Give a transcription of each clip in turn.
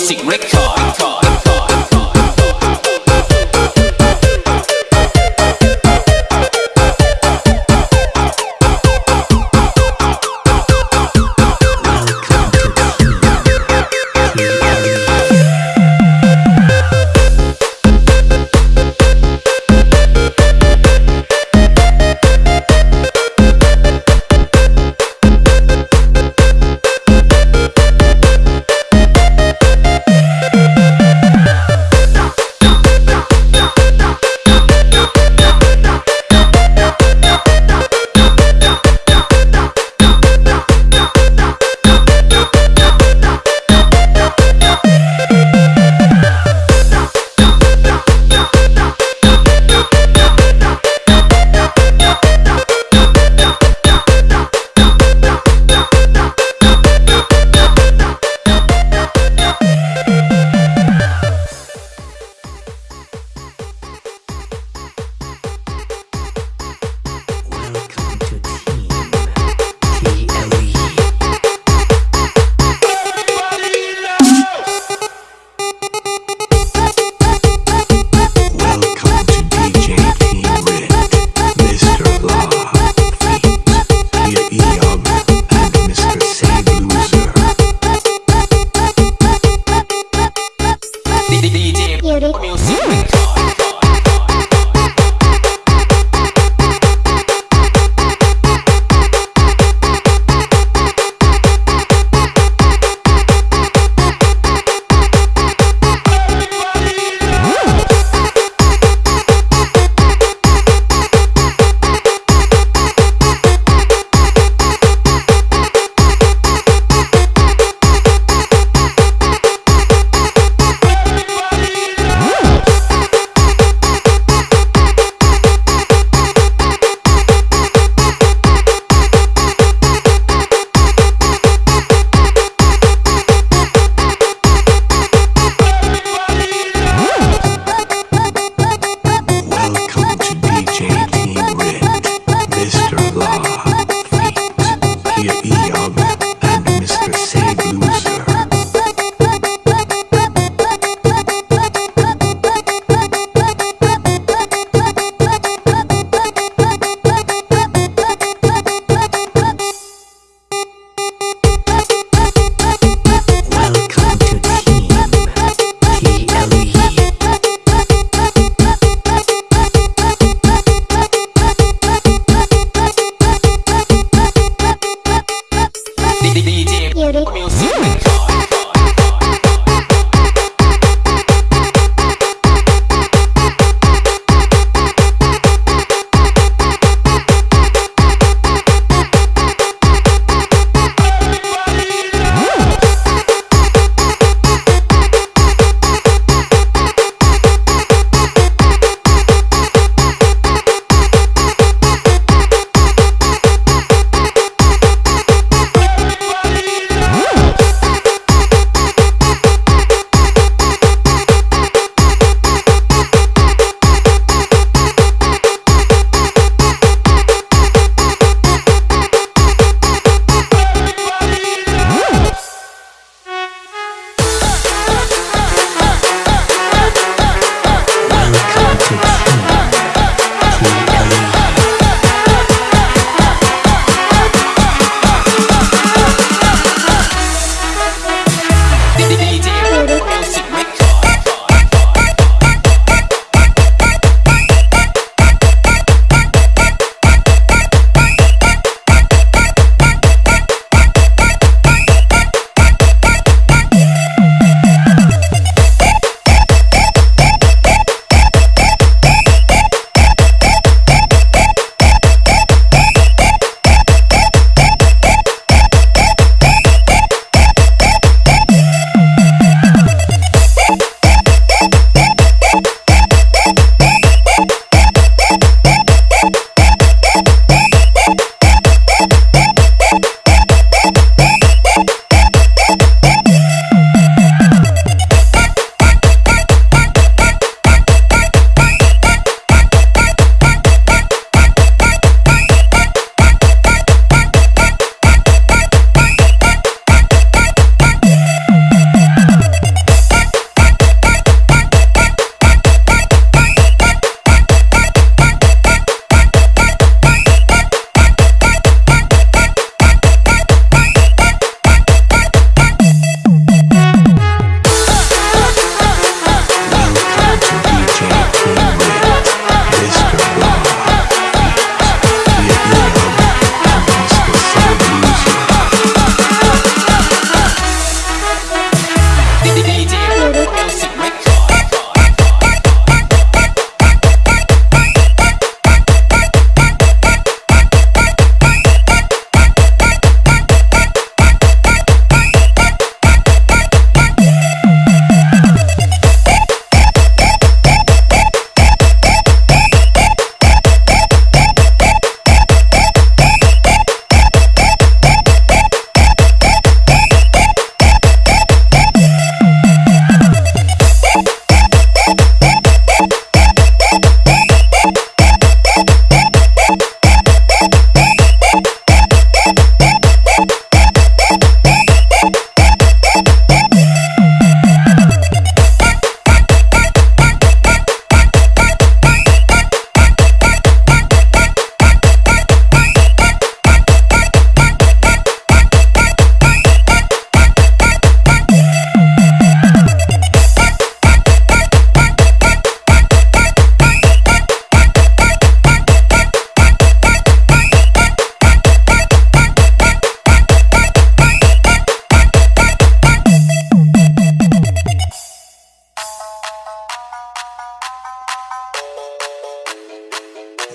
sick record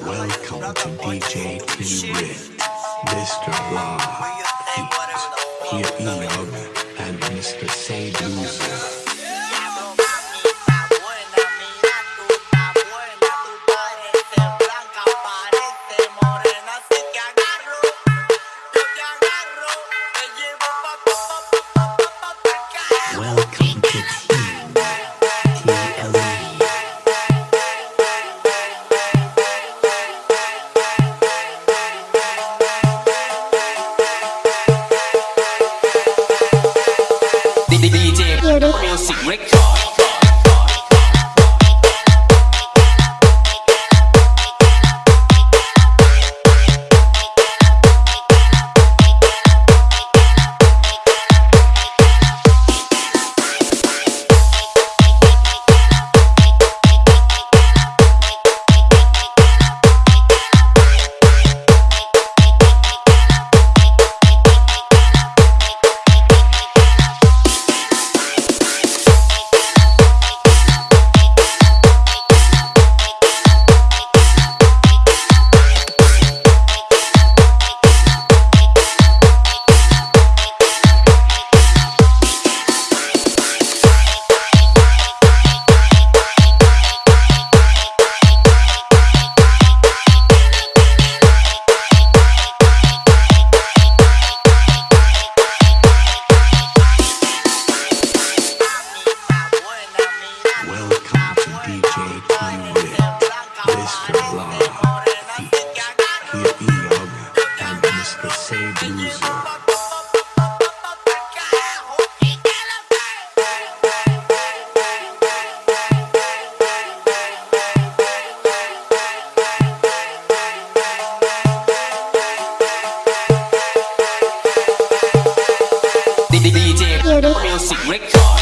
Welcome to DJ T Red, Mr. Raw, Heat, Here Eog, and Mr. Say Loser. DJ. Music Record.